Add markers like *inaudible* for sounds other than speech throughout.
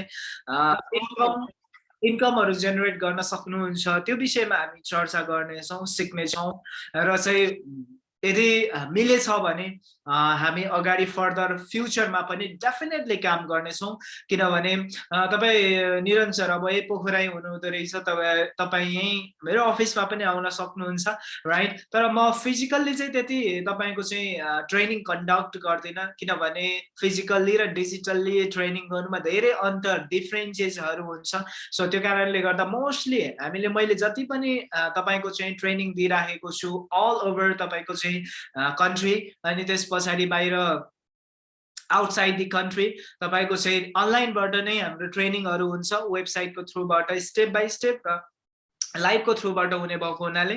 Income इन्कमहरू generate गर्न सक्नुहुन्छ। त्यो विषयमा हामी चर्चा गर्नेछौँ सिक्नेछौँ। र चाहिँ यदि मिलेछ भने हामी अगाडि फर्दर फ्युचरमा पनि डेफिनेटली काम गर्नेछौँ। किनभने तपाईँ निरन्तर अब यही पोखराइ हुनुहुँदो रहेछ तपाईँ तपाईँ यहीँ मेरो अफिसमा पनि आउन सक्नुहुन्छ राइट तर म फिजिकल्ली चाहिँ त्यति तपाईँको चाहिँ ट्रेनिङ कन्डक्ट गर्दिनँ। किनभने फिजिकल्ली र डिजिटल्ली ट्रेनिङ गर्नुमा धेरै अन्तर डिफ्रेन्सेसहरू हुन्छ। सो त्यो कारणले गर्दा मोस्टली हामीले मैले जति पनि तपाईँको चाहिँ ट्रेनिङ दिइराखेको छु अल ओभर तपाईँको चाहिँ कन्ट्री अनि त्यस पछाडि बाहिर आउटसाइड दि कन्ट्री तपाईँको चाहिँ अनलाइनबाट नै हाम्रो ट्रेनिङहरू हुन्छ वेबसाइटको थ्रुबाट स्टेप बाई स्टेप र लाइभको थ्रुबाट हुने भएको हुनाले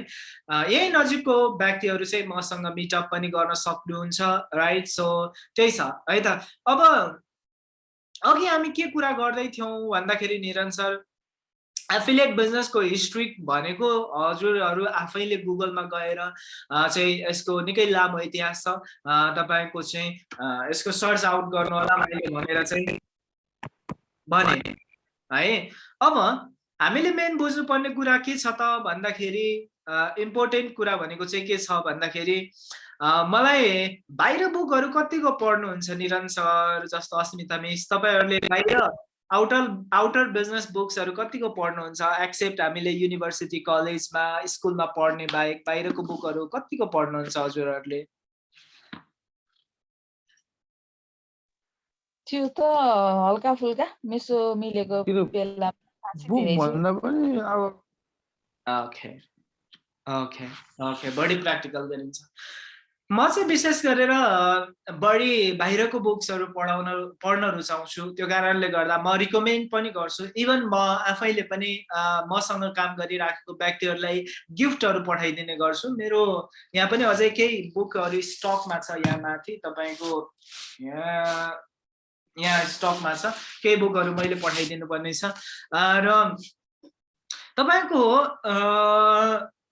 यही नजिकको व्यक्तिहरू चाहिँ मसँग मिटअप पनि गर्न सक्नुहुन्छ राइट सो त्यही छ है त? अब अघि हामी के कुरा गर्दै थियौँ भन्दाखेरि निरन्तर एफिलिएट बिजनेसको हिस्ट्री भनेको हजुरहरू आफैले गुगलमा गएर चाहिँ यसको निकै लामो इतिहास छ। तपाईँको चाहिँ यसको सर्च आउट गर्नु होला मैले भनेर चाहिँ भने है? अब हामीले मेन बुझ्नुपर्ने कुरा के छ त भन्दाखेरि इम्पोर्टेन्ट कुरा भनेको चाहिँ के छ भन्दाखेरि मलाई बाहिर बुकहरू कतिको पढ्नुहुन्छ निरन्तर जस्तो अस्मिता मिस? तपाईँहरूले बाहिर आउटर आउटर बिजनेस बुक्सहरू कतिको पढ्नुहुन्छ? एक्सेप्ट हामीले युनिभर्सिटी कलेजमा स्कुलमा पढ्ने बाहेक बाहिरको बुकहरू कतिको पढ्नुहुन्छ हजुरहरूले? त्यो त हल्का फुल्का मिसो मिलेको बेला ओके ओके ओके बढी प्र्याक्टिकल गरिन्छ म चाहिँ विशेष गरेर बढी बाहिरको बुक्सहरू पढाउन पढ्न रुचाउँछु त्यो कारणले गर्दा म रिकमेन्ड पनि गर्छु। इभन म आफैले पनि मसँग काम गरिराखेको व्यक्तिहरूलाई गिफ्टहरू पठाइदिने गर्छु। मेरो यहाँ पनि अझै केही बुकहरू स्टकमा छ यहाँ माथि। तपाईँको यहाँ यहाँ स्टकमा छ। केही बुकहरू मैले पठाइदिनु पर्ने छ र तपाईँको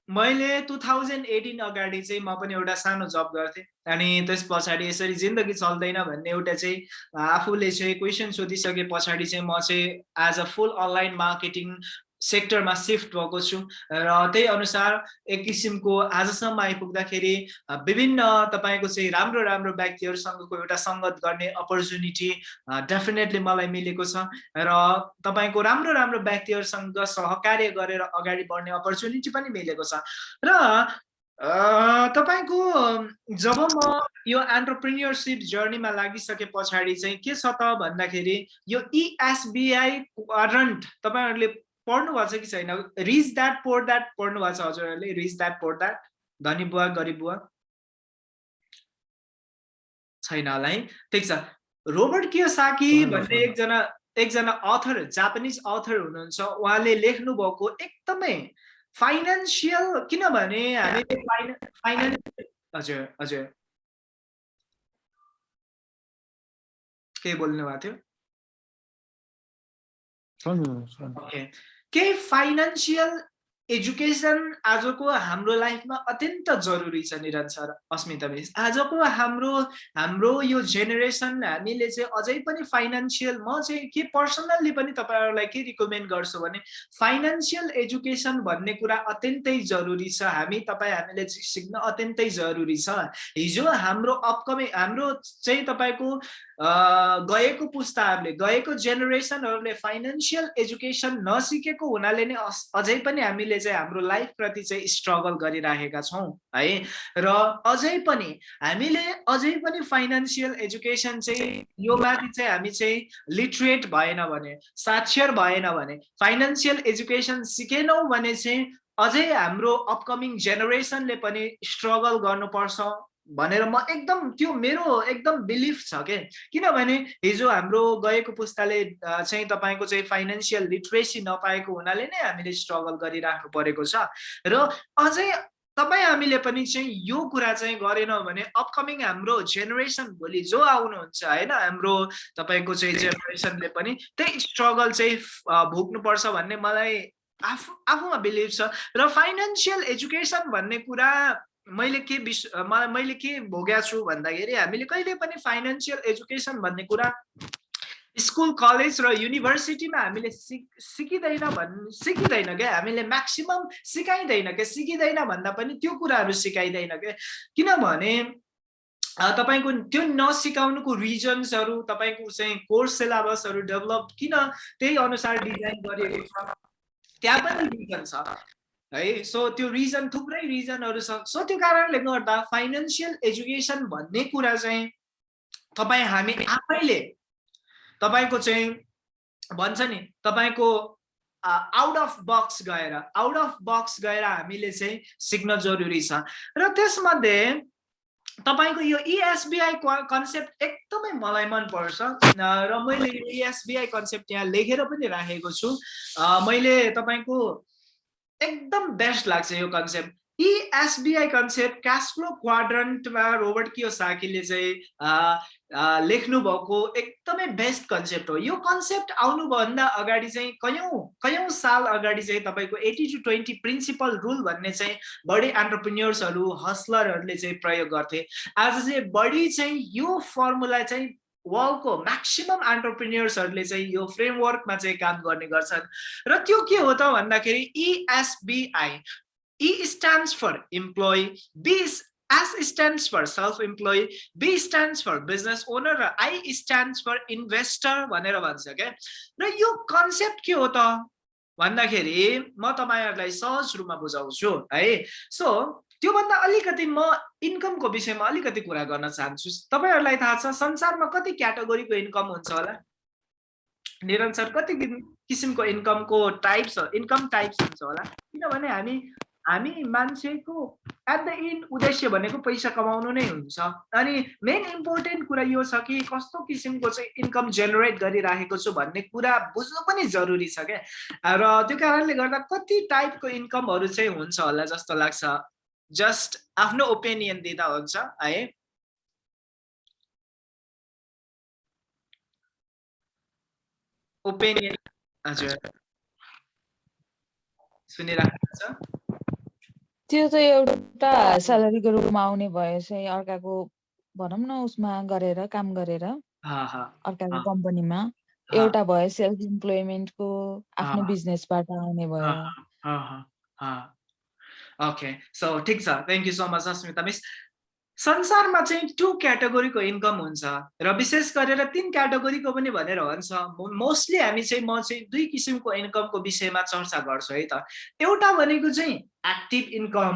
मैले टु थाउजन्ड एटिन अगाडि चाहिँ म पनि एउटा सानो जब गर्थेँ अनि त्यस पछाडि यसरी जिन्दगी चल्दैन भन्ने एउटा चाहिँ आफूले चाहिँ क्वेसन सोधिसके पछाडि चाहिँ म चाहिँ as a full online marketing सेक्टरमा सिफ्ट भएको छु। र त्यही अनुसार एक किसिमको आजसम्म आइपुग्दाखेरि विभिन्न तपाईँको चाहिँ राम्रो राम्रो व्यक्तिहरूसँगको एउटा सङ्गत गर्ने अपर्च्युनिटी डेफिनेटली मलाई मिलेको छ। र तपाईँको राम्रो राम्रो व्यक्तिहरूसँग सहकार्य गरेर अगाडि बढ्ने अपर्च्युनिटी पनि मिलेको छ। र तपाईँको जब म यो एन्टरप्रिन्यरसिप जर्नीमा लागिसके पछाडि चाहिँ के छ त भन्दाखेरि यो इएसबिआई वारन्ट तपाईँहरूले पढ्नु भएको छ कि छैन? रिच द्याट पोर द्याट पढ्नु भएको छ हजुरहरूले? रिच द्याट पोर द्याट धनी बुवा गरिब बुवा? छैन होला है? ठिक छ। रोबर्ट कियोसाकी भन्ने एकजना एकजना अथर जापानिज अथर हुनुहुन्छ। उहाँले लेख्नु भएको एकदमै फाइनेन्सियल किनभने हामीले फाइनेन्स हजुर हजुर। के बोल्नु भएको थियो? केही फाइनेन्सियल एजुकेसन आजको हाम्रो लाइफमा अत्यन्त जरुरी छ निरन्तर अस्मिता मिस आजको हाम्रो हाम्रो यो जेनेरेसन हामीले चाहिँ अझै पनि फाइनेन्सियल म चाहिँ के पर्सनल्ली पनि तपाईँहरूलाई के रिकमेन्ड गर्छु भने फाइनेन्सियल एजुकेसन भन्ने कुरा अत्यन्तै जरुरी छ। हामी तपाईँ हामीले सिक्न अत्यन्तै जरुरी छ। हिजो हाम्रो अपकमिङ हाम्रो चाहिँ तपाईँको गएको पुस्ताहरूले गएको जेनेरेसनहरूले फाइनेन्सियल एजुकेसन नसिकेको हुनाले नै अझै पनि हामीले चाहिँ हाम्रो लाइफप्रति चाहिँ स्ट्रगल गरिराखेका छौँ है? र अझै पनि हामीले अझै पनि फाइनेन्सियल एजुकेसन चाहिँ यो माथि चाहिँ हामी चाहिँ लिटरेट भएन भने साक्षर भएन भने फाइनेन्सियल एजुकेसन सिकेनौँ भने चाहिँ अझै हाम्रो अपकमिङ जेनेरेसनले पनि स्ट्रगल गर्नुपर्छ। भनेर म एकदम त्यो मेरो एकदम बिलिफ छ के? किनभने हिजो हाम्रो गएको पुस्ताले चाहिँ तपाईँको चाहिँ फाइनेन्सियल लिट्रेसी नपाएको हुनाले नै हामीले स्ट्रगल गरिराख्नु परेको छ। र अझै तपाईँ हामीले पनि चाहिँ यो कुरा चाहिँ गरेनौँ भने अपकमिङ हाम्रो जेनेरेसन भोलि जो आउनुहुन्छ होइन हाम्रो तपाईँको चाहिँ जेनेरेसनले पनि त्यही स्ट्रगल चाहिँ भोग्नुपर्छ भन्ने मलाई आफू आफूमा बिलिभ छ। र फाइनेन्सियल एजुकेसन भन्ने कुरा मैले के विश मैले के भोगेको छु भन्दाखेरि हामीले कहिले पनि फाइनेन्सियल एजुकेसन भन्ने कुरा स्कुल कलेज र युनिभर्सिटीमा हामीले सिक सिकिँदैन भन् सिकिँदैन क्या हामीले म्याक्सिमम् सिकाइँदैन क्या सिकिँदैन भन्दा पनि त्यो कुराहरू सिकाइँदैन क्या किनभने तपाईँको त्यो नसिकाउनुको रिजन्सहरू तपाईँको चाहिँ कोर्स सिलेबसहरू डेभलप किन त्यही अनुसार डिजाइन गरिएको छ? त्यहाँ पनि रिजन छ। है? सो त्यो रिजन थुप्रै रिजनहरू छ। सो त्यो कारणले गर्दा फाइनेन्सियल एजुकेसन भन्ने कुरा चाहिँ तपाईँ हामी आफैले तपाईँको चाहिँ भन्छ नि तपाईँको आउट अफ बक्स गएर आउट अफ बक्स गएर हामीले चाहिँ सिक्न जरुरी छ। र त्यसमध्ये तपाईँको यो इएसबिआई कन्सेप्ट एकदमै मलाई मनपर्छ र मैले यो इएसबिआई कन्सेप्ट यहाँ लेखेर पनि राखेको छु। मैले तपाईँको एकदम बेस्ट लाग्छ यो कन्सेप्ट। यी एसबिआई कन्सेप्ट क्यास फ्लो क्वाड्रन्टमा रोबर्ट कियो साकीले चाहिँ लेख्नु भएको एकदमै बेस्ट कन्सेप्ट हो। यो कन्सेप्ट आउनुभन्दा अगाडि चाहिँ कयौँ कयौँ साल अगाडि चाहिँ तपाईँको eighty to twenty principle rule भन्ने चाहिँ बढी एन्टरप्रिन्यर्सहरू हस्लरहरूले चाहिँ प्रयोग गर्थे। आज चाहिँ बढी चाहिँ यो फर्मुला चाहिँ वर्ल्डको म्याक्सिमम् एन्टरप्रिन्यर्सहरूले चाहिँ यो फ्रेमवर्कमा चाहिँ काम गर्ने गर्छन्। र त्यो के हो त भन्दाखेरि इएसबिआई E stands for employee, B S stands for self-employed, B stands for business owner र I stands for investor भनेर भन्छ क्या र यो कन्सेप्ट के हो त? भन्दाखेरि म तपाईँहरूलाई सहज रूपमा बुझाउँछु है? सो त्योभन्दा अलिकति म इन्कमको विषयमा अलिकति कुरा गर्न चाहन्छु। तपाईँहरूलाई थाहा छ संसारमा कति क्याटेगोरीको इन्कम हुन्छ होला? निरन्तर कति किसिमको इन्कमको टाइप्स इन्कम टाइप्स हुन्छ होला? किनभने हामी हामी मान्छेको एट द इन्ड उद्देश्य भनेको पैसा कमाउनु नै हुन्छ। अनि मेन इम्पोर्टेन्ट कुरा यो छ कि कस्तो किसिमको चाहिँ इन्कम जेनेरेट गरिराखेको छु भन्ने कुरा बुझ्नु पनि जरुरी छ क्या? र त्यो कारणले गर्दा कति टाइपको इन्कमहरू चाहिँ हुन्छ होला जस्तो लाग्छ? जस्ट आफ्नो ओपिनियन दिँदा हुन्छ है? ओपिनियन हजुर। सुनिराख्नु छ त्यो त एउटा स्यालेरीको रूपमा आउने भयो चाहिँ अर्काको भनौँ न उसमा गरेर काम गरेर। अर्काको कम्पनीमा एउटा भयो सेल्फ इम्प्लोइमेन्टको आफ्नो बिजनेसबाट आउने भयो। ओके सो ठिक छ. Thank you so much Asmita miss. संसारमा चाहिँ टु क्याटेगोरीको इन्कम हुन्छ र विशेष गरेर तिन क्याटेगोरीको पनि भनेर भन्छ मोस्टली हामी चाहिँ म चाहिँ दुई किसिमको इन्कमको विषयमा चर्चा गर्छु है त. एउटा भनेको चाहिँ एक्टिभ इन्कम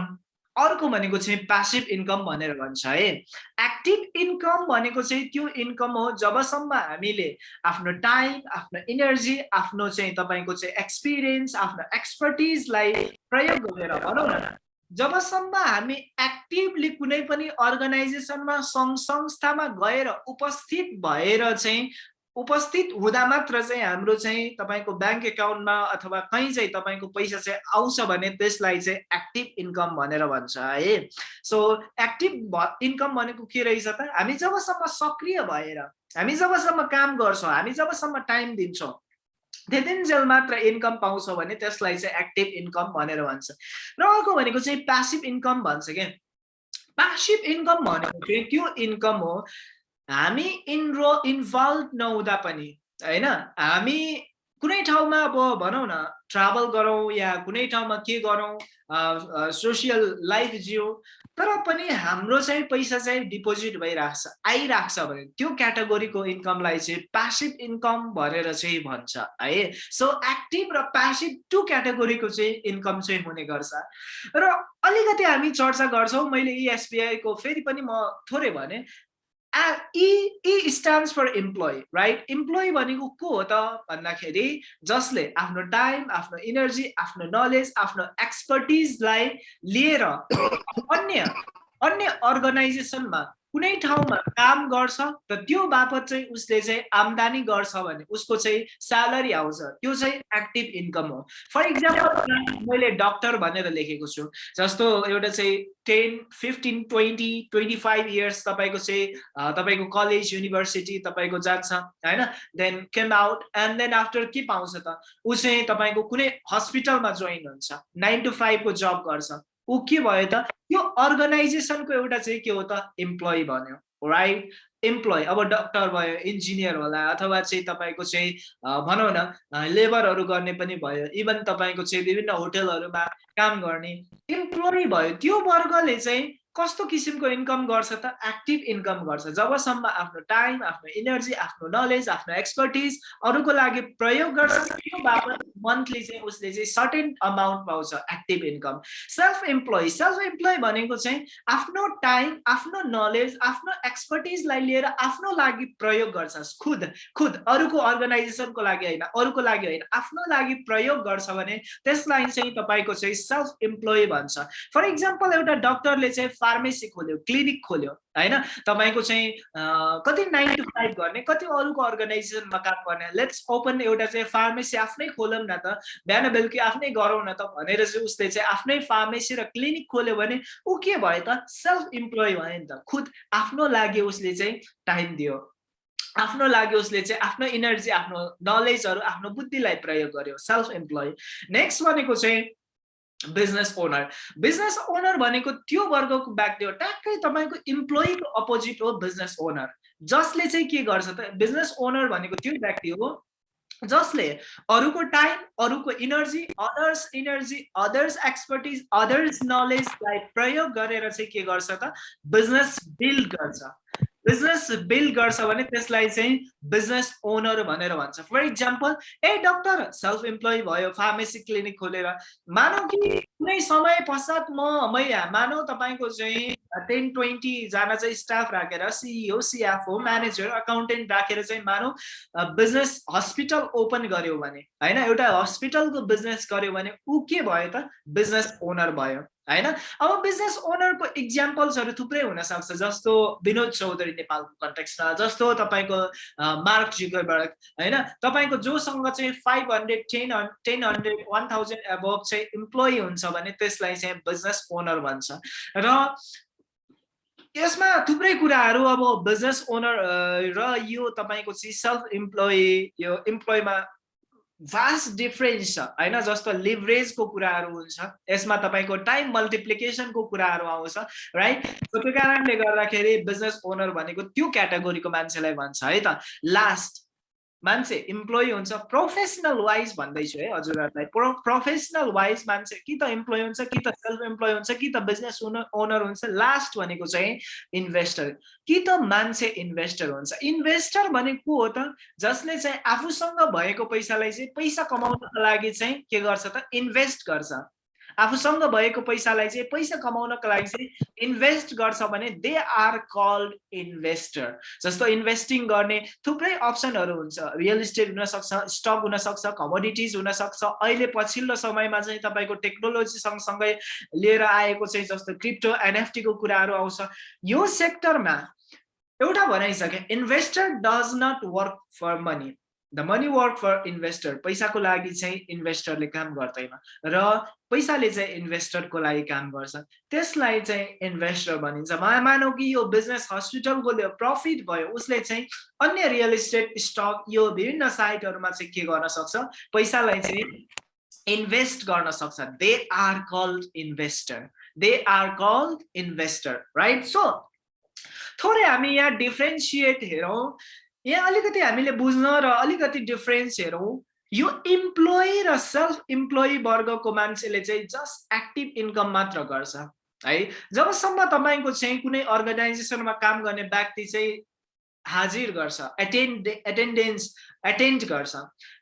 अर्को भनेको चाहिँ प्यासिभ इन्कम भनेर भन्छ है। एक्टिभ इन्कम भनेको चाहिँ त्यो इन्कम हो जबसम्म हामीले आफ्नो टाइम आफ्नो इनर्जी आफ्नो चाहिँ तपाईँको चाहिँ एक्सपिरियन्स आफ्नो एक्सपर्टिजलाई प्रयोग गरेर भनौँ न। जबसम्म हामी एक्टिभली कुनै पनि अर्गनाइजेसनमा सङ्घ संस्थामा गएर उपस्थित भएर चाहिँ उपस्थित हुँदा मात्र चाहिँ हाम्रो चाहिँ तपाईँको ब्याङ्क एकाउन्टमा अथवा कहीँ चाहिँ तपाईँको पैसा चाहिँ आउँछ भने त्यसलाई चाहिँ एक्टिभ इन्कम भनेर भन्छ है। सो एक्टिभ इन्कम भनेको के रहेछ त हामी जबसम्म सक्रिय भएर हामी जबसम्म काम गर्छौँ हामी जबसम्म टाइम दिन्छौँ त्यतिन्जेल मात्र इन्कम पाउँछौँ भने त्यसलाई चाहिँ एक्टिभ इन्कम भनेर भन्छ। र अर्को भनेको चाहिँ प्यासिभ इन्कम भन्छ क्या प्यासिभ इन्कम भनेको चाहिँ त्यो इन्कम हो हामी इनरो इन्भल्भ नहुँदा पनि होइन? हामी कुनै ठाउँमा अब भनौँ न ट्राभल गरौँ या कुनै ठाउँमा के गरौँ सोसियल लाइफ जियो तर पनि हाम्रो चाहिँ पैसा चाहिँ डिपोजिट भइरहेको छ आइरहेको छ भने त्यो क्याटेगोरीको इन्कमलाई चाहिँ प्यासिभ इन्कम भनेर चाहिँ भन्छ है? सो एक्टिभ र प्यासिभ टु क्याटेगोरीको चाहिँ इन्कम चाहिँ हुने गर्छ। र अलिकति हामी चर्चा गर्छौँ मैले इएसबिआईको फेरि पनि म थोरै भने E stands for employee right employee भनेको को हो त भन्दाखेरि जसले आफ्नो टाइम आफ्नो इनर्जी आफ्नो नलेज आफ्नो एक्सपर्टिजलाई लिएर *coughs* अन्य अन्य अर्गनाइजेसनमा कुनै ठाउँमा काम गर्छ र त्यो बापत चाहिँ उसले चाहिँ आम्दानी गर्छ भने उसको चाहिँ स्यालेरी आउँछ त्यो चाहिँ एक्टिभ इन्कम हो। फर इक्जाम्पल मैले डक्टर भनेर लेखेको छु जस्तो एउटा चाहिँ ten fifteen twenty twenty five years तपाईँको चाहिँ तपाईँको कलेज युनिभर्सिटी तपाईँको जान्छ होइन? Then came out and then after के पाउँछ त? ऊ चाहिँ तपाईँको कुनै हस्पिटलमा जोइन हुन्छ नाइन टु फाइभको जब गर्छ। ऊ के भयो त? यो अर्गनाइजेसनको एउटा चाहिँ के हो त? इम्प्लोइ भन्यो राइट इम्प्लोइ अब डक्टर भयो इन्जिनियर होला अथवा चाहिँ तपाईँको चाहिँ भनौँ न लेबरहरू गर्ने पनि भयो इभन तपाईँको चाहिँ विभिन्न होटेलहरूमा काम गर्ने इम्प्लोइ भयो त्यो वर्गले चाहिँ कस्तो किसिमको इन्कम गर्छ त एक्टिभ इन्कम गर्छ। जबसम्म आफ्नो टाइम आफ्नो इनर्जी आफ्नो नलेज आफ्नो एक्सपर्टिज अरूको लागि प्रयोग गर्छ त्यो बापत मन्थली चाहिँ उसले चाहिँ सर्टेन अमाउन्ट पाउँछ active income. Self employee self employee भनेको चाहिँ आफ्नो टाइम आफ्नो नलेज आफ्नो एक्सपर्टिजलाई लिएर आफ्नो लागि प्रयोग गर्छ। खुद खुद अरूको अर्गनाइजेसनको लागि होइन अरूको लागि होइन आफ्नो लागि प्रयोग गर्छ भने त्यसलाई चाहिँ तपाईँको चाहिँ सेल्फ इम्प्लोइ भन्छ। फर इक्जाम्पल एउटा डक्टरले चाहिँ फार्मेसी खोल्यो क्लिनिक खोल्यो होइन? तपाईँको चाहिँ कति नाइन टु फाइभ गर्ने कति अरूको अर्गनाइजेसनमा काम गर्ने? लेट्स ओपन एउटा चाहिँ फार्मेसी आफ्नै खोलौँ न त। बिहान बेलुकी आफ्नै गरौँ न त भनेर चाहिँ उसले चाहिँ आफ्नै फार्मेसी र क्लिनिक खोल्यो भने ऊ के भयो त? सेल्फ इम्प्लोइ भयो नि त। खुद आफ्नो लागि उसले चाहिँ टाइम दियो। आफ्नो लागि उसले चाहिँ आफ्नो इनर्जी आफ्नो नलेजहरू आफ्नो बुद्धिलाई प्रयोग गर्यो। सेल्फ इम्प्लोइ नेक्स्ट भनेको चाहिँ बिजनेस ओनर बिजनेस ओनर भनेको त्यो वर्गको व्यक्ति हो। ट्याक्कै तपाईँको इम्प्लोइको अपोजिट हो बिजनेस ओनर जसले चाहिँ के गर्छ त बिजनेस ओनर भनेको त्यो व्यक्ति हो जसले अरूको टाइम अरूको energy others energy others expertise others नलेजलाई प्रयोग गरेर चाहिँ के गर्छ त बिजनेस बिल्ड गर्छ। बिजनेस बिल्ड गर्छ भने त्यसलाई चाहिँ बिजनेस ओनर भनेर भन्छ। For example a doctor self employee भयो फार्मेसी क्लिनिक खोलेर मानौ कि कुनै समय पश्चात म मै मानौ तपाईँको चाहिँ टेन ट्वेन्टीजना चाहिँ स्टाफ राखेर सिइओ सिएफओ म्यानेजर अकाउन्टेन्ट राखेर चाहिँ मानौ बिजनेस हस्पिटल ओपन गर्यो भने होइन एउटा हस्पिटलको बिजनेस गर्यो भने ऊ के भयो त? बिजनेस ओनर भयो। होइन? अब बिजनेस ओनरको इक्जाम्पल्सहरू थुप्रै हुनसक्छ जस्तो विनोद चौधरी नेपालको कन्टेक्समा जस्तो तपाईँको मार्क जुगरबर्ग होइन? तपाईँको जोसँग चाहिँ five hundred ten ten hundred one thousand above चाहिँ इम्प्लोइ हुन्छ भने त्यसलाई चाहिँ बिजनेस ओनर भन्छ। र यसमा थुप्रै कुराहरू अब बिजनेस ओनर र यो तपाईँको चाहिँ सेल्फ इम्प्लोइ यो इम्प्लोइमा भास्ट डिफरेन्स छ होइन जस्तो लिभरेजको कुराहरू हुन्छ यसमा तपाईँको टाइम मल्टिप्लिकेसनको कुराहरू आउँछ राइट त्यो कारणले गर्दाखेरि बिजनेस ओनर भनेको त्यो क्याटेगोरीको मान्छेलाई भन्छ है त? लास्ट मान्छे इम्प्लोइ हुन्छ प्रोफेसनल वाइज भन्दैछु है हजुरहरूलाई। प्रो प्रोफेसनल वाइज मान्छे कि त इम्प्लोइ हुन्छ कि त सेल्फ इम्प्लोइ हुन्छ कि त बिजनेस ओनर ओनर हुन्छ लास्ट भनेको चाहिँ इन्भेस्टर कि त मान्छे इन्भेस्टर हुन्छ। इन्भेस्टर भनेको हो त? जसले चाहिँ आफूसँग भएको पैसालाई चाहिँ पैसा कमाउनको लागि चाहिँ के गर्छ त? इन्भेस्ट गर्छ। आफूसँग भएको पैसालाई चाहिँ पैसा कमाउनको लागि चाहिँ इन्भेस्ट गर्छ भने दे आर कल्ड इन्भेस्टर। जस्तो इन्भेस्टिङ गर्ने थुप्रै अप्सनहरू हुन्छ। रियल इस्टेट हुनसक्छ स्टक हुनसक्छ कमोडिटिज हुनसक्छ। अहिले पछिल्लो समयमा चाहिँ तपाईँको टेक्नोलोजी सँगसँगै लिएर आएको चाहिँ जस्तो क्रिप्टो एनएफटीको कुराहरू आउँछ। यो सेक्टरमा एउटा भनाइसके investor does not work for money. The money work for investor पैसाको लागि चाहिँ इन्भेस्टरले काम गर्दैन र पैसाले चाहिँ इन्भेस्टरको लागि काम गर्छ। त्यसलाई चाहिँ इन्भेस्टर भनिन्छ। मानौ कि यो बिजनेस हस्पिटलको प्रफिट भयो उसले चाहिँ अन्य रियल इस्टेट स्टक यो विभिन्न साइटहरूमा चाहिँ के गर्न सक्छ? पैसालाई चाहिँ इन्भेस्ट गर्न सक्छ। They are called investor they are called investor right so थोरै हामी यहाँ डिफ्रेन्सिएट हेरौँ। यहाँ अलिकति हामीले बुझ्न र अलिकति डिफरेन्स हेरौँ। यो इम्प्लोइ र सेल्फ इम्प्लोइ वर्गको मान्छेले चाहिँ जस्ट एक्टिभ इन्कम मात्र गर्छ। है जबसम्म तपाईँको चाहिँ कुनै अर्गनाइजेसनमा काम गर्ने व्यक्ति चाहिँ हाजिर गर्छ। एटेन्ड एटेन्डेन्स एटेन्ड गर्छ।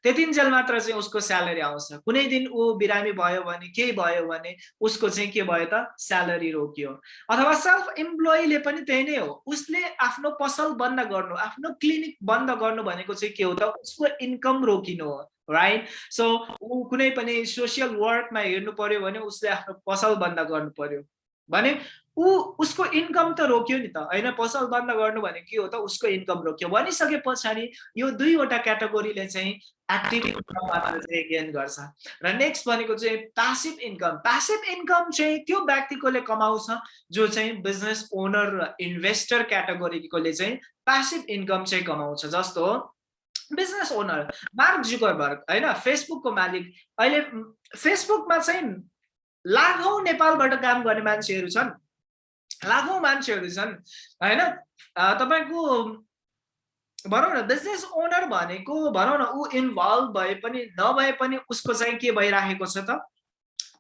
त्यतिन्जेल मात्र चाहिँ उसको स्यालेरी आउँछ। कुनै दिन ऊ बिरामी भयो भने केही भयो भने उसको चाहिँ के भयो त? स्यालेरी रोकियो। अथवा सेल्फ इम्प्लोइले पनि त्यही नै हो। उसले आफ्नो पसल बन्द गर्नु आफ्नो क्लिनिक बन्द गर्नु भनेको चाहिँ के हो त? उसको इन्कम रोकिनु हो राइट सो ऊ कुनै पनि सोसियल वर्कमा हेर्नु पर्यो भने उसले आफ्नो पसल बन्द गर्नु पर्यो। भने ऊ उसको इन्कम त रोक्यो नि त। होइन पसल बन्द गर्नु भने के हो त? उसको इन्कम रोक्यो। भनिसके पछाडि यो दुईवटा क्याटेगोरीले चाहिँ एक्टिभ इन्कम मात्र चाहिँ गेन गर्छ। र नेक्स्ट भनेको चाहिँ प्यासिभ इन्कम प्यासिभ इन्कम चाहिँ त्यो व्यक्तिकोले कमाउँछ जो चाहिँ बिजनेस ओनर र इन्भेस्टर क्याटेगोरीकोले चाहिँ प्यासिभ इन्कम चाहिँ कमाउँछ। जस्तो बिजनेस ओनर मार्क जुकरबर्ग। होइन फेसबुकको मालिक। अहिले फेसबुकमा चाहिँ लाखौँ नेपालबाट काम गर्ने मान्छेहरू छन्। लाखौँ मान्छेहरू छन्। होइन? तपाईँको भनौँ न बिजनेस ओनर भनेको भनौँ न ऊ इन्भल्भ भए पनि नभए पनि उसको चाहिँ के भइराखेको छ त?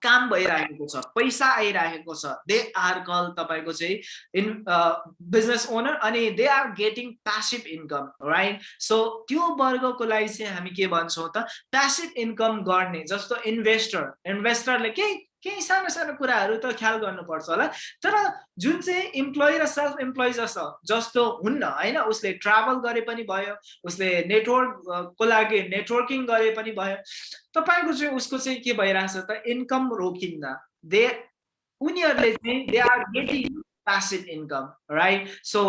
काम भइरहेको छ पैसा आइरहेको छ। दे आर कल तपाईँको चाहिँ इन बिजनेस ओनर अनि they are getting passive income right so त्यो वर्गको लागि चाहिँ हामी के भन्छौँ त? प्यासिभ इन्कम गर्ने जस्तो इन्भेस्टर इन्भेस्टरले केही केही सानो सानो कुराहरू त ख्याल गर्नुपर्छ होला। तर जुन चाहिँ इम्प्लोइ र सेल्फ इम्प्लोइ जस्तो जस्तो हुन्न होइन उसले ट्राभल गरे पनि भयो उसले नेटवर्कको लागि नेटवर्किङ गरे पनि भयो तपाईँको चाहिँ उसको चाहिँ के भइरहेछ त इन्कम रोकिन्न। दे उनीहरूले चाहिँ they are getting passive income right so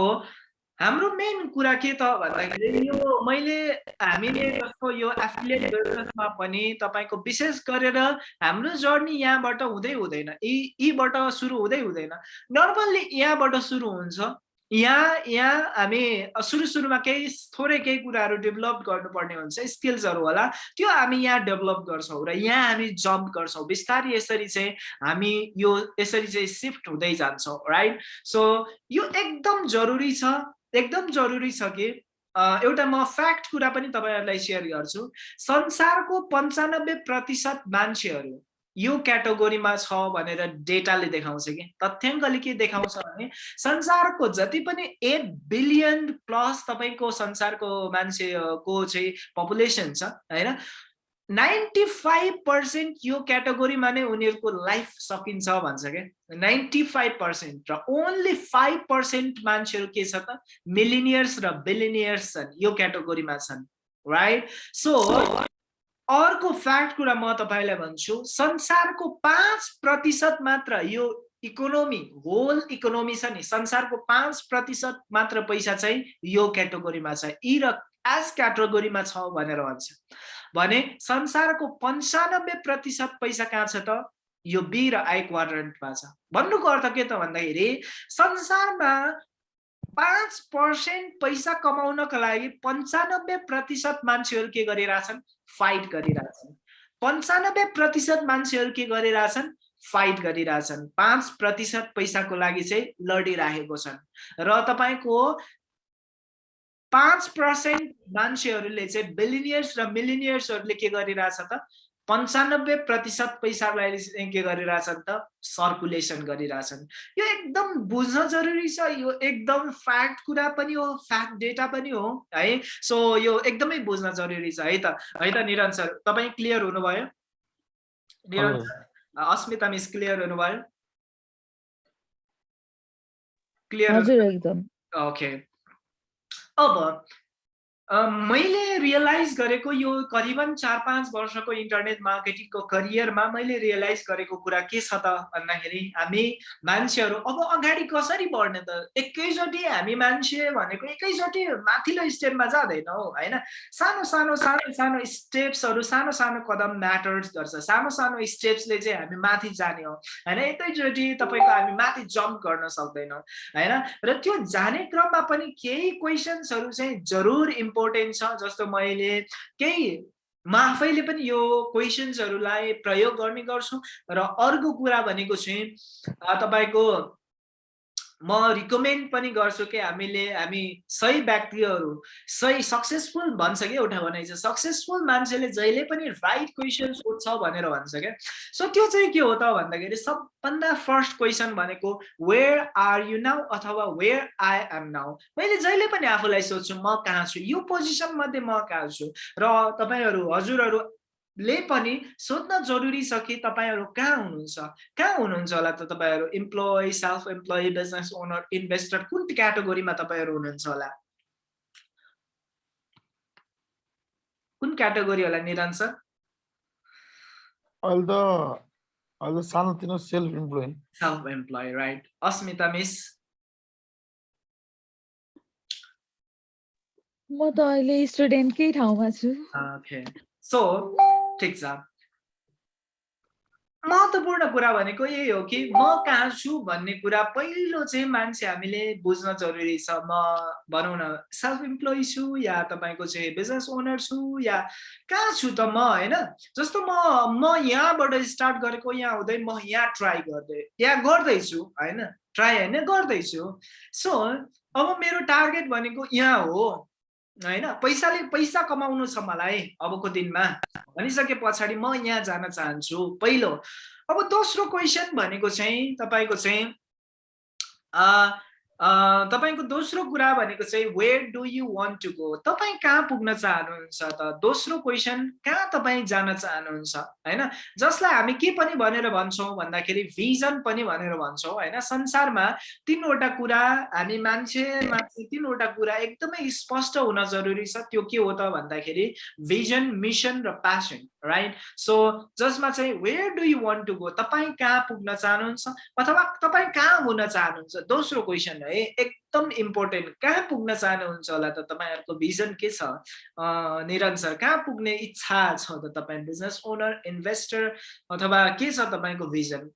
हाम्रो मेन कुरा के त भन्दाखेरि यो मैले हामीले जस्तो यो एफिलिएट बिजनेसमा पनि तपाईँको विशेष गरेर हाम्रो जर्नी यहाँबाट हुँदै हुँदैन। यी यीबाट सुरु हुँदै हुँदैन। नर्मल्ली यहाँबाट सुरु हुन्छ। यहाँ यहाँ हामी सुरु सुरुमा केही थोरै केही कुराहरू डेभलप गर्नुपर्ने हुन्छ स्किल्सहरू होला। त्यो हामी यहाँ डेभलप गर्छौँ र यहाँ हामी जम्प गर्छौँ। बिस्तारै यसरी चाहिँ हामी यो यसरी चाहिँ सिफ्ट हुँदै जान्छौँ राइट सो यो एकदम जरुरी छ। एकदम जरुरी छ कि एउटा म फ्याक्ट कुरा पनि तपाईँहरूलाई सेयर गर्छु। संसारको पन्चानब्बे प्रतिशत मान्छेहरू यो क्याटेगोरीमा छ भनेर डेटाले देखाउँछ कि। तथ्याङ्कले के देखाउँछ भने संसारको जति पनि एट बिलियन प्लस तपाईँको संसारको मान्छेको चाहिँ पपुलेसन छ होइन? नाइन्टी फाइभ पर्सेन्ट यो क्याटेगोरीमा नै उनीहरूको लाइफ सकिन्छ भन्छ क्या नाइन्टी फाइभ पर्सेन्ट र ओन्ली फाइभ पर्सेन्ट मान्छेहरू के छ त? मिलिनियर्स र बिलिनियर्स छन् यो क्याटेगोरीमा छन् राइट सो अर्को फ्याक्ट कुरा म तपाईँलाई भन्छु संसारको पाँच प्रतिशत मात्र यो इकोनोमी होल इकोनोमी छ नि संसारको पाँच प्रतिशत मात्र पैसा चाहिँ यो क्याटेगोरीमा छ यी र एज क्याटेगोरीमा छ भनेर भन्छ। भने संसारको पन्चानब्बे प्रतिशत पैसा कहाँ छ त? यो बी र आई क्वाड्रेन्टमा छ। भन्नुको अर्थ के त भन्दाखेरि संसारमा पाँच पर्सेन्ट पैसा कमाउनको लागि पन्चानब्बे प्रतिशत मान्छेहरू के गरिरहेछन्? फाइट गरिरहेछन्। पन्चानब्बे प्रतिशत मान्छेहरू के गरिरहेछन्? फाइट गरिरहेछन्। पाँच प्रतिशत पैसाको लागि चाहिँ लडिरहेको छन्। र तपाईँको पाँच पर्सेन्ट मान्छेहरूले चाहिँ बिलिनियर्स र मिलिनियर्सहरूले के गरिरहेछ त? पन्चानब्बे प्रतिशत पैसालाई के गरिरहेछन् त? सर्कुलेसन गरिरहेछन्। यो एकदम बुझ्न जरुरी छ यो एकदम फ्याक्ट कुरा पनि हो फ्याक्ट डेटा पनि हो है? सो यो एकदमै बुझ्न जरुरी छ है त? है त निरञ्जन सर तपाईँ क्लियर हुनुभयो? निरञ्जन अस्मिता मिस क्लियर हुनुभयो? क्लियर ओके अब मैले रियलाइज गरेको यो करिबन चार पाँच वर्षको इन्टरनेट मार्केटिङको करियरमा मैले रियलाइज गरेको कुरा के छ त भन्दाखेरि हामी मान्छेहरू अब अगाडि कसरी बढ्ने त? एकैचोटि हामी मान्छे भनेको एकैचोटि माथिल्लो स्टेपमा जाँदैनौँ होइन? सानो सानो सानो सानो स्टेप्सहरू सानो सानो कदम म्याटर्स गर्छ। सानो सानो स्टेप्सले चाहिँ हामी माथि जाने हो होइन? एकैचोटि तपाईँको हामी माथि जम्प गर्न सक्दैनौँ होइन? र त्यो जाने क्रममा पनि केही क्वेसन्सहरू चाहिँ जरुर इम्पोर्टेन्ट छ जस्तो मैले केही म आफैले पनि यो क्वेसन्सहरूलाई प्रयोग गर्ने गर्छु। र अर्को कुरा भनेको चाहिँ तपाईँको म रिकमेन्ड पनि गर्छु कि हामीले हामी सही व्यक्तिहरू सही सक्सेसफुल भन्छ कि एउटा भनाइ छ सक्सेसफुल मान्छेले जहिले पनि राइट क्वेसन सोध्छ भनेर भन्छ क्या। सो त्यो चाहिँ के हो त भन्दाखेरि सबभन्दा फर्स्ट क्वेसन भनेको वेयर आर यु नाउ अथवा वेयर आई एम नाउ मैले जहिले पनि आफूलाई सोध्छु म कहाँ छु? यो पोजिसन मध्ये म कहाँ छु? र तपाईँहरू हजुरहरू ले पनि सोध्न जरुरी छ कि तपाईँहरू कहाँ हुनुहुन्छ? कहाँ हुनुहुन्छ होला त तपाईँहरू? Employee self employee business owner investor कुन क्याटेगोरीमा तपाईँहरू हुनुहुन्छ होला? कुन क्याटेगोरी होला निरञ्जन अहिले त अहिले सानोतिनो self employee self employee right Asmita miss? म त अहिले स्टुडेन्टकै ठाउँमा छु। ओके सो ठिक छ महत्त्वपूर्ण कुरा भनेको यही हो कि म कहाँ छु भन्ने कुरा पहिलो चाहिँ मान्छे हामीले बुझ्न जरुरी छ। म भनौँ न सेल्फ इम्प्लोइ छु या तपाईँको चाहिँ बिजनेस ओनर छु या कहाँ छु त म होइन? जस्तो म म यहाँबाट स्टार्ट गरेको यहाँ हुँदै म यहाँ ट्राई गर्दै यहाँ गर्दैछु होइन? ट्राई होइन? गर्दैछु। सो अब मेरो टार्गेट भनेको यहाँ हो। होइन? पैसाले पैसा कमाउनु छ मलाई अबको दिनमा। भनिसके पछाडि म यहाँ जान चाहन्छु। पहिलो अब दोस्रो क्वेसन भनेको चाहिँ तपाईँको चाहिँ तपाईँको दोस्रो कुरा भनेको चाहिँ where do you want to go तपाईँ कहाँ पुग्न चाहनुहुन्छ त? दोस्रो क्वेसन कहाँ तपाईँ जान चाहनुहुन्छ? होइन? जसलाई हामी के पनि भनेर भन्छौँ भन्दाखेरि भिजन पनि भनेर भन्छौँ होइन? संसारमा तिनवटा कुरा हामी मान्छे मान्छे तिनवटा कुरा एकदमै स्पष्ट हुन जरुरी छ। त्यो के हो त भन्दाखेरि भिजन मिसन र प्यासन राइट सो जसमा चाहिँ where do you want to go तपाईँ कहाँ पुग्न चाहनुहुन्छ? अथवा तपाईँ कहाँ हुन चाहनुहुन्छ? दोस्रो क्वेसन है एकदम इम्पोर्टेन्ट कहाँ पुग्न चाहनुहुन्छ होला त तपाईँहरूको भिजन के छ? निरन्तर कहाँ पुग्ने इच्छा छ त तपाईँ? बिजनेस ओनर इन्भेस्टर अथवा के छ तपाईँको vision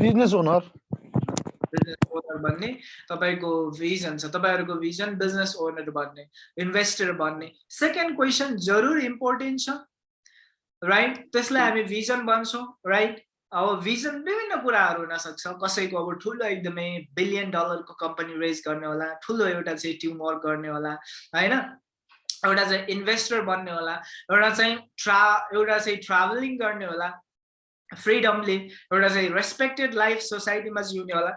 business owner business owner भन्ने तपाईँको भिजन छ तपाईँहरूको भिजन बिजनेस ओनर भन्ने इन्भेस्टर भन्ने सेकेन्ड क्वेसन जरुर इम्पोर्टेन्ट छ राइट त्यसलाई हामी भिजन भन्छौँ राइट अब भिजन विभिन्न कुराहरू हुनसक्छ। कसैको अब ठुलो एकदमै बिलियन डलरको कम्पनी रेज गर्ने होला ठुलो एउटा चाहिँ टिम वर्क गर्ने होला होइन? एउटा चाहिँ इन्भेस्टर बन्ने होला एउटा चाहिँ ट्रा एउटा चाहिँ ट्राभलिङ गर्ने होला फ्रिडमले एउटा चाहिँ रेस्पेक्टेड लाइफ सोसाइटीमा जिउने होला।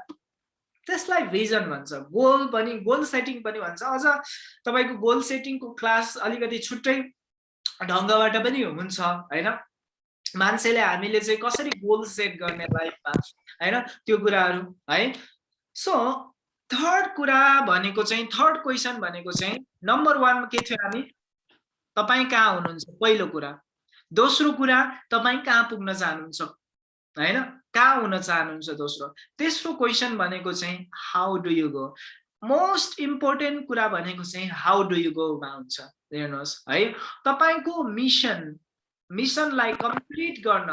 त्यसलाई भिजन भन्छ। गोल पनि गोल सेटिङ पनि भन्छ। अझ तपाईँको गोल सेटिङको क्लास अलिकति छुट्टै ढङ्गबाट पनि हुन्छ होइन? मान्छेले हामीले चाहिँ कसरी गोल सेट गर्ने लाइफमा होइन? त्यो कुराहरू है? सो थर्ड कुरा भनेको चाहिँ थर्ड क्वेसन भनेको चाहिँ नम्बर वानमा के थियो हामी? तपाईँ कहाँ हुनुहुन्छ? पहिलो कुरा। दोस्रो कुरा तपाईँ कहाँ पुग्न चाहनुहुन्छ? होइन? कहाँ हुन चाहनुहुन्छ दोस्रो? तेस्रो क्वेसन भनेको चाहिँ how do you go most important कुरा भनेको चाहिँ हाउ डु यु गोमा हुन्छ। हेर्नुहोस् है तपाईँको मिसन मिसनलाई कम्प्लिट गर्न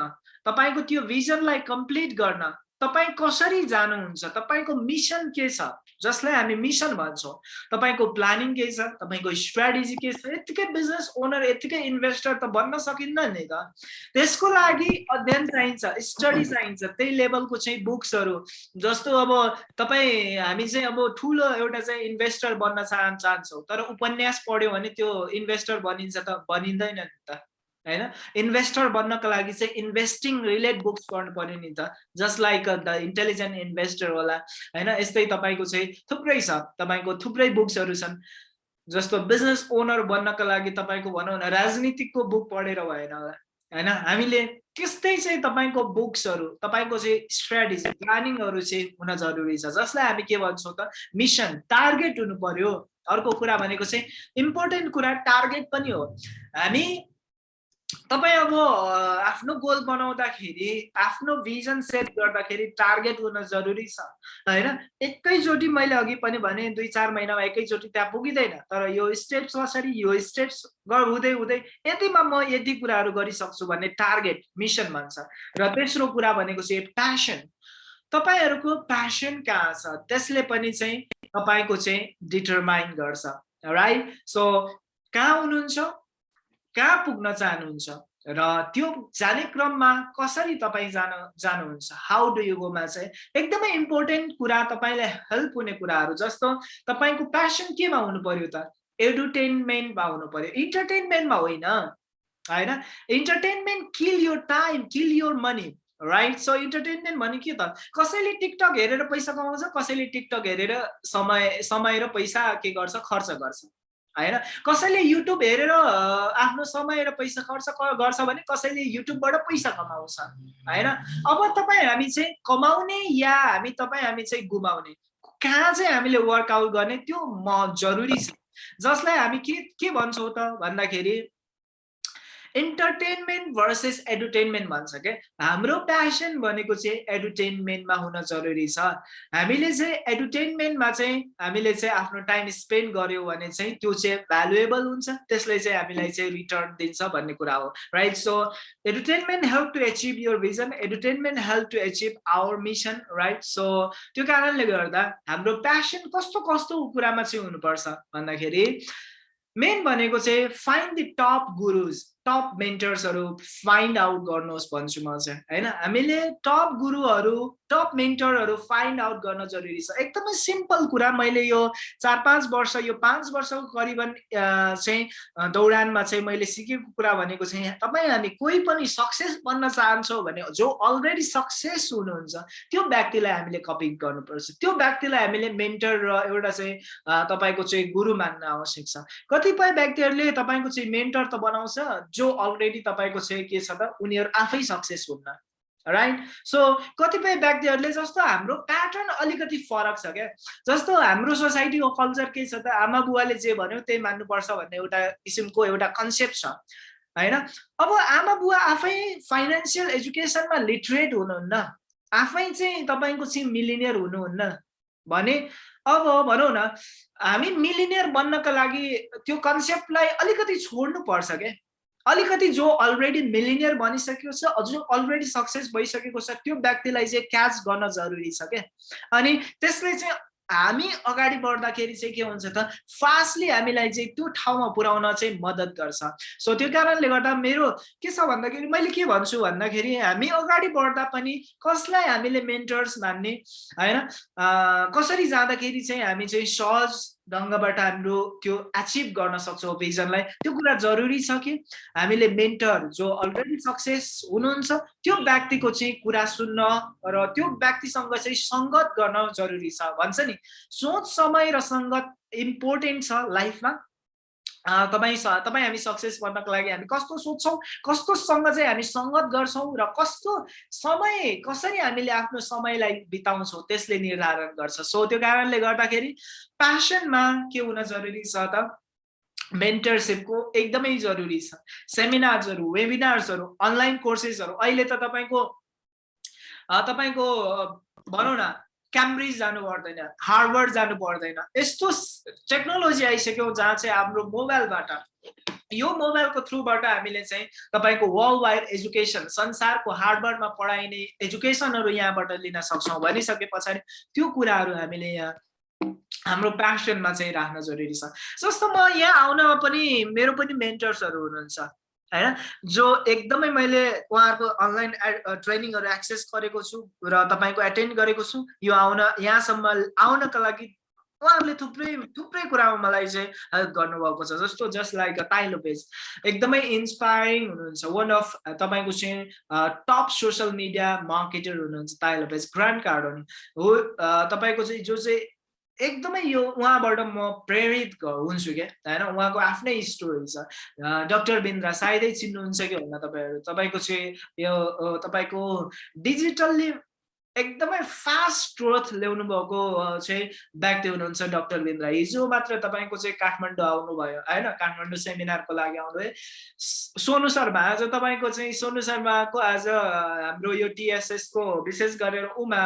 तपाईँको त्यो भिजनलाई कम्प्लिट गर्न तपाईँ कसरी जानुहुन्छ तपाईँको मिसन के छ? जसलाई हामी मिसन भन्छौँ तपाईँको प्लानिङ के छ? तपाईँको स्ट्राटेजी के छ? यत्तिकै बिजनेस ओनर यत्तिकै इन्भेस्टर त बन्न सकिन्न नि त। त्यसको लागि अध्ययन चाहिन्छ स्टडी चाहिन्छ त्यही लेभलको चाहिँ बुक्सहरू जस्तो अब तपाईँ हामी चाहिँ अब ठुलो एउटा चाहिँ इन्भेस्टर बन्न चाह चाहन्छौँ तर उपन्यास पढ्यो भने त्यो इन्भेस्टर बनिन्छ त बनिँदैन नि त। होइन? इन्भेस्टर बन्नको लागि चाहिँ इन्भेस्टिङ रिलेट बुक्स पढ्नु पर्यो नि त। Just like the intelligent investor होला होइन? यस्तै तपाईँको चाहिँ थुप्रै छ। तपाईँको थुप्रै बुक्सहरू छन्। जस्तो बिजनेस ओनर बन्नको लागि तपाईँको भनौँ न राजनीतिकको बुक पढेर भएन होला होइन? हामीले त्यस्तै चाहिँ तपाईँको बुक्सहरू तपाईँको चाहिँ स्ट्राटेजी प्लानिङहरू चाहिँ हुन जरुरी छ। जसलाई हामी के भन्छौँ त मिसन टार्गेट हुनु पर्यो। अर्को कुरा भनेको चाहिँ इम्पोर्टेन्ट कुरा टार्गेट पनि हो। हामी तपाईँ अब आफ्नो गोल बनाउँदाखेरि आफ्नो भिजन सेट गर्दाखेरि टार्गेट हुन जरुरी छ होइन? एकैचोटि मैले अघि पनि भने दुई चार महिनामा एकैचोटि त्यहाँ पुगिँदैन तर यो स्टेप्स कसरी यो स्टेप्स हुँदै हुँदै यतिमा म यति कुराहरू गरिसक्छु भन्ने टार्गेट मिसन भन्छ र तेस्रो कुरा भनेको चाहिँ प्यासन तपाईँहरूको प्यासन कहाँ छ? त्यसले पनि चाहिँ तपाईँको चाहिँ डिटरमाइन गर्छ राइट सो कहाँ हुनुहुन्छ? कहाँ पुग्न चाहनुहुन्छ र त्यो जाने क्रममा कसरी तपाईँ जान जानुहुन्छ? हाउ डु यु गोमा चाहिँ एकदमै इम्पोर्टेन्ट कुरा तपाईँलाई हेल्प हुने कुराहरू जस्तो तपाईँको प्यासन केमा हुनु पर्यो त एडुटेनमेन्टमा हुनु पर्यो इन्टरटेनमेन्टमा होइन। होइन? Entertainment kill your time kill your money right so entertainment भने के त? कसैले टिकटक हेरेर पैसा कमाउँछ कसैले टिकटक हेरेर समय समय र पैसा के गर्छ? खर्च गर्छ। होइन? कसैले युट्युब हेरेर आफ्नो समय र पैसा खर्च गर्छ भने कसैले युट्युबबाट पैसा कमाउँछ होइन? अब तपाईँ हामी चाहिँ कमाउने या हामी तपाईँ हामी चाहिँ गुमाउने? कहाँ चाहिँ हामीले वर्कआउट गर्ने? त्यो म जरुरी छ। जसलाई हामी के के भन्छौँ त भन्दाखेरि इन्टरटेनमेन्ट भर्सेस एडुटेनमेन्ट भन्छ क्या हाम्रो प्यासन भनेको चाहिँ एडुटेनमेन्टमा हुन जरुरी छ। हामीले चाहिँ एडुटेनमेन्टमा चाहिँ हामीले चाहिँ आफ्नो टाइम स्पेन्ड गऱ्यौँ भने चाहिँ त्यो चाहिँ भ्यालुएबल हुन्छ। त्यसले चाहिँ हामीलाई चाहिँ रिटर्न दिन्छ भन्ने कुरा हो। Right so edutainment help to achieve your vision edutainment help to achieve our mission right so त्यो कारणले गर्दा हाम्रो प्यासन कस्तो कस्तो कुरामा चाहिँ हुनुपर्छ भन्दाखेरि मेन भनेको चाहिँ find the top gurus top मेन्टर्सहरू find out गर्नुहोस् भन्छु म चाहिँ। होइन? हामीले टप गुरुहरू टप मेन्टरहरू फाइन्ड आउट गर्न जरुरी छ। एकदमै सिम्पल कुरा मैले यो चार पाँच वर्ष यो पाँच वर्षको करिबन चाहिँ दौडानमा चाहिँ मैले सिकेको कुरा भनेको चाहिँ तपाईँ हामी कोही पनि सक्सेस बन्न चाहन्छौँ भने जो अलरेडी सक्सेस हुनुहुन्छ त्यो व्यक्तिलाई हामीले कपी गर्नुपर्छ। त्यो व्यक्तिलाई हामीले मेन्टर र एउटा चाहिँ तपाईँको चाहिँ गुरु मान्न आवश्यक छ। कतिपय व्यक्तिहरूले तपाईँको चाहिँ मेन्टर त बनाउँछ जो अलरेडी तपाईँको चाहिँ के छ त उनीहरू आफै सक्सेस हुन्न। राइट सो कतिपय व्यक्तिहरूले जस्तो हाम्रो प्याटर्न अलिकति फरक छ क्या। जस्तो हाम्रो सोसाइटीको कल्चर के छ त आमा बुवाले जे भन्यो त्यही मान्नुपर्छ भन्ने एउटा किसिमको एउटा कन्सेप्ट छ होइन? अब आमा बुवा आफै फाइनेन्सियल एजुकेसनमा लिटरेट हुनुहुन्न आफै चाहिँ तपाईँको चाहिँ मिलिनियर हुनुहुन्न भने अब भनौँ न हामी मिलिनियर बन्नका लागि त्यो कन्सेप्टलाई अलिकति छोड्नु पर्छ क्या। अलिकति जो अलरेडी मिलिनियर बनिसकेको छ जो अलरेडी सक्सेस भइसकेको छ त्यो व्यक्तिलाई चाहिँ क्याच गर्न जरुरी छ क्या। अनि त्यसले चाहिँ हामी अगाडि बढ्दाखेरि चाहिँ के हुन्छ त फास्टली हामीलाई चाहिँ त्यो ठाउँमा पुर्याउन चाहिँ मद्दत गर्छ। सो त्यो कारणले गर्दा मेरो के छ भन्दाखेरि मैले के भन्छु भन्दाखेरि हामी अगाडि बढ्दा पनि कसलाई हामीले मेन्टर्स मान्ने होइन? कसरी जाँदाखेरि चाहिँ हामी चाहिँ सहज ढङ्गबाट हाम्रो त्यो एचिभ गर्न सक्छौँ भिजनलाई त्यो कुरा जरुरी छ कि? हामीले मेन्टर जो अलरेडी सक्सेस हुनुहुन्छ त्यो व्यक्तिको चाहिँ कुरा सुन्न र त्यो व्यक्तिसँग चाहिँ सङ्गत गर्न जरुरी छ। भन्छ नि सोच समय र सङ्गत इम्पोर्टेन्ट छ लाइफमा तपाईँ तपाईँ हामी सक्सेस बन्नको लागि हामी कस्तो सोध्छौँ कस्तोसँग चाहिँ हामी सङ्गत गर्छौँ र कस्तो समय कसरी हामीले आफ्नो समयलाई बिताउँछौँ त्यसले निर्धारण गर्छ। सो त्यो कारणले गर्दाखेरि प्यासनमा के हुन जरुरी छ त? मेन्टरसिपको एकदमै जरुरी छ। सेमिनार्सहरू वेबिनार्सहरू अनलाइन कोर्सेसहरू अहिले त तपाईँको तपाईँको भनौँ न क्याम्ब्रिज जानु पर्दैन हार्वर्ड जानु पर्दैन। यस्तो टेक्नोलोजी आइसक्यो जहाँ चाहिँ हाम्रो मोबाइलबाट यो मोबाइलको थ्रुबाट हामीले चाहिँ तपाईँको वर्ल्ड वाइड एजुकेसन संसारको हार्डवर्डमा पढाइने एजुकेसनहरू यहाँबाट लिन सक्छौँ भनिसके पछाडि त्यो कुराहरू हामीले यहाँ हाम्रो प्यासनमा चाहिँ राख्न जरुरी छ। जस्तो म यहाँ आउनमा पनि मेरो पनि मेन्टर्सहरू हुनुहुन्छ। होइन जो एकदमै मैले उहाँहरूको अनलाइन ट्रेनिङहरू एक्सेस गरेको छु र तपाईँको एटेन्ड गरेको छु यो आउन यहाँसम्म आउनका लागि उहाँहरूले थुप्रै थुप्रै कुरामा मलाई चाहिँ हेल्प गर्नुभएको छ। जस्तो जस्ट लाइक ताइलो पेज। एकदमै इन्सपायरिङ हुनुहुन्छ। वान अफ तपाईँको चाहिँ टप सोसियल मिडिया मार्केटर हुनुहुन्छ ताइलो पेज। ग्रान्ड कार्ड हो तपाईँको चाहिँ जो चाहिँ एकदमै यो उहाँबाट म प्रेरित हुन्छु क्या। होइन? उहाँको आफ्नै स्टोरी छ। डक्टर बिन्द्रा सायदै चिन्नुहुन्छ कि होइन तपाईँहरू? तपाईँको चाहिँ यो तपाईँको डिजिटल्ली एकदमै फास्ट ग्रोथ ल्याउनु भएको चाहिँ व्यक्ति हुनुहुन्छ डक्टर बिन्द्रा हिजो मात्र तपाईँको चाहिँ काठमाडौँ आउनुभयो होइन? काठमाडौँ सेमिनारको लागि आउनुभयो। सोनु शर्मा आज तपाईँको चाहिँ सोनु शर्माको आज हाम्रो यो टिएसएसको विशेष गरेर उमा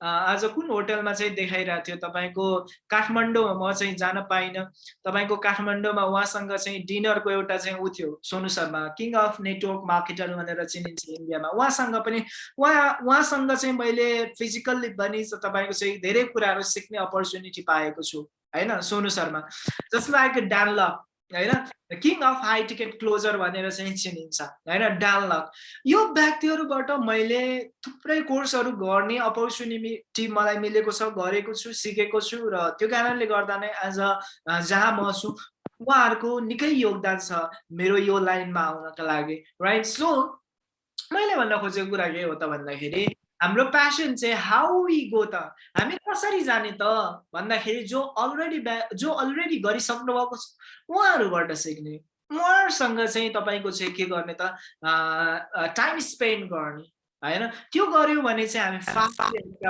आज कुन होटलमा चाहिँ देखाइरहेको थियो? तपाईँको काठमाडौँमा म चाहिँ जान पाइनँ। तपाईँको काठमाडौँमा उहाँसँग चाहिँ डिनरको एउटा चाहिँ ऊ थियो Sonu Sharma king of network marketer भनेर चिनिन्छ इन्डियामा। उहाँसँग पनि उहाँ उहाँसँग चाहिँ मैले फिजिकल्ली पनि तपाईँको चाहिँ धेरै कुराहरू सिक्ने अपर्च्युनिटी पाएको छु होइन? Sonu Sharma. Just like Dan Lok होइन? King of high ticket closer भनेर चाहिँ चिनिन्छ होइन? डानलक यो व्यक्तिहरूबाट मैले थुप्रै कोर्सहरू गर्ने अपर्च्युनिटी मलाई मिलेको छ गरेको छु सिकेको छु र त्यो कारणले गर्दा नै आज जहाँ म छु उहाँहरूको निकै योगदान छ मेरो यो लाइनमा आउनका लागि राइट सो मैले भन्न खोजेको कुरा के हो त भन्दाखेरि हाम्रो प्यासन चाहिँ हाउ वी गो त? हामी कसरी जाने त? भन्दाखेरि जो अलरेडी जो अलरेडी गरिसक्नु भएको छ उहाँहरूबाट सिक्ने। उहाँहरूसँग चाहिँ तपाईँको चाहिँ के गर्ने त? टाइम स्पेन्ड गर्ने। होइन? त्यो गऱ्यौँ भने चाहिँ हामी फास्ट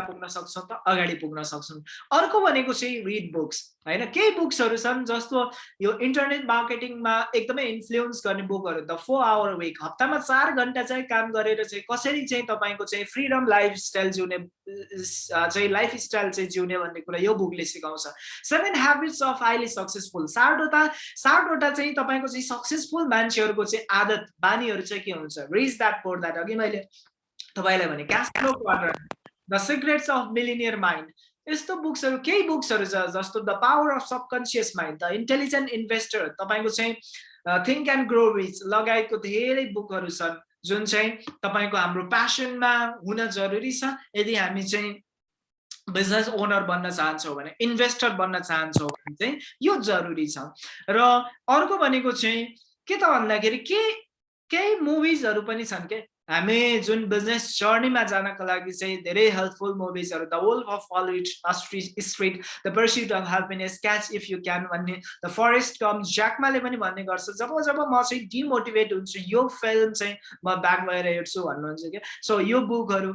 पुग्न सक्छौँ त अगाडि पुग्न सक्छौँ। अर्को भनेको चाहिँ रिड बुक्स होइन? केही बुक्सहरू छन् जस्तो यो इन्टरनेट मार्केटिङमा एकदमै इन्फ्लुएन्स गर्ने बुकहरू द फोर आवर विक हप्तामा चार घन्टा चाहिँ काम गरेर चाहिँ कसरी चाहिँ तपाईँको चाहिँ फ्रिडम लाइफस्टाइल जिउने चाहिँ लाइफस्टाइल चाहिँ जिउने भन्ने कुरा यो बुकले सिकाउँछ। Seven habits of highly successful सातवटा सातवटा चाहिँ तपाईँको चाहिँ सक्सेसफुल मान्छेहरूको चाहिँ आदत बानीहरू चाहिँ के हुन्छ? रिच द्याट पोर द्याट अघि मैले तपाईँलाई भने cashflow quadrant the secrets of millionaire mind यस्तो बुक्सहरू केही बुक्सहरू छ जस्तो the power of subconscious mind the intelligent investor तपाईँको चाहिँ थिङ्क एन्ड ग्रो रिच लगायतको धेरै बुकहरू छन् जुन चाहिँ तपाईँको हाम्रो प्यासनमा हुन जरुरी छ। यदि हामी चाहिँ बिजनेस ओनर बन्न चाहन्छौँ भने इन्भेस्टर बन्न चाहन्छौँ भने चाहिँ यो जरुरी छ। र अर्को भनेको चाहिँ के त भन्दाखेरि के केही मुभिजहरू पनि छन् के हामी जुन बिजनेस जर्नीमा जानको लागि चाहिँ धेरै helpful मुभिजहरू the wolf of Wall street street the pursuit of happiness catch if you can भन्ने द फरेस्ट कम ज्याकमाले पनि भन्ने गर्छ। जब जब म चाहिँ डिमोटिभेट हुन्छु यो फिल्म चाहिँ म ब्याक भएर हेर्छु भन्नुहुन्छ क्या। सो यो बुकहरू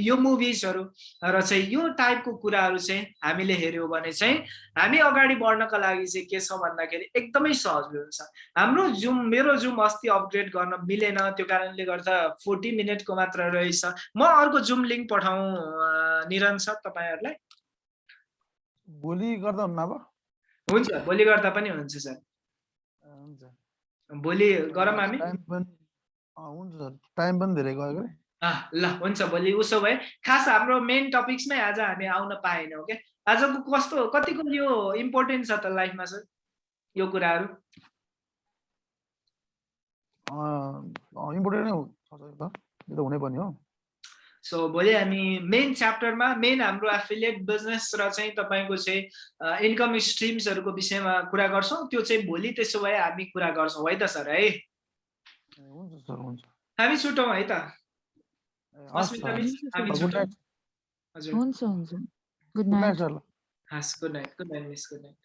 यो मुभिजहरू र चाहिँ यो टाइपको कुराहरू चाहिँ हामीले हेऱ्यौँ भने चाहिँ हामी अगाडि बढ्नको लागि चाहिँ के छ भन्दाखेरि एकदमै सहज हुन्छ। हाम्रो जुम मेरो जुम अस्ति अपग्रेड गर्न मिलेन त्यो कारणले गर्दा फोर्टी मिनटको मात्र रहेछ। म अर्को जुम लिङ्क पठाउँ निरन्तर तपाईँहरूलाई। भोलि गर्दा हुन्छ भोलि गर्दा पनि हुन्छ सर। हुन्छ। भोलि गरौँ हामी। हुन्छ सर। टाइम पनि धेरै गयो ल हुन्छ भोलि उसो भए। खास हाम्रो मेन टपिक्समै आज हामी आउन पाएनौँ क्या आजको कस्तो कतिको यो इम्पोर्टेन्ट छ त लाइफमा सर? यो कुराहरू? इम्पोर्टेन्ट यो त हो सो भोलि हामी मेन च्याप्टरमा मेन हाम्रो एफिलिएट बिजनेस र चाहिँ तपाईँको चाहिँ इन्कम स्ट्रिम्सहरूको विषयमा कुरा गर्छौँ। त्यो चाहिँ भोलि त्यसो भए हामी कुरा गर्छौँ। है त सर है? हुन्छ सर हुन्छ। हामी छुटौँ है त? हजुर। हुन्छ हुन्छ। Good night good night. Good night miss. Good night.